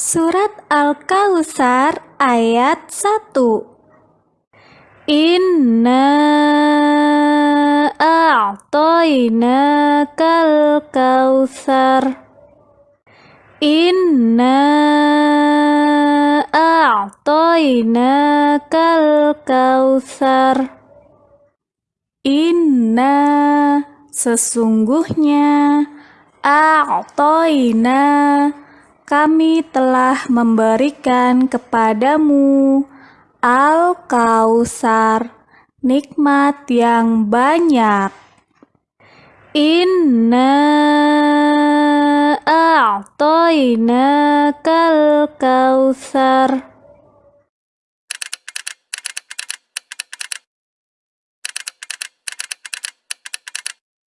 Surat Al-Kautsar ayat 1 Inna a'tainakal kautsar Inna a'tainakal kautsar Inna sesungguhnya a'taina kami telah memberikan kepadamu Al-Kausar, nikmat yang banyak. Inna a'toina kal kausar.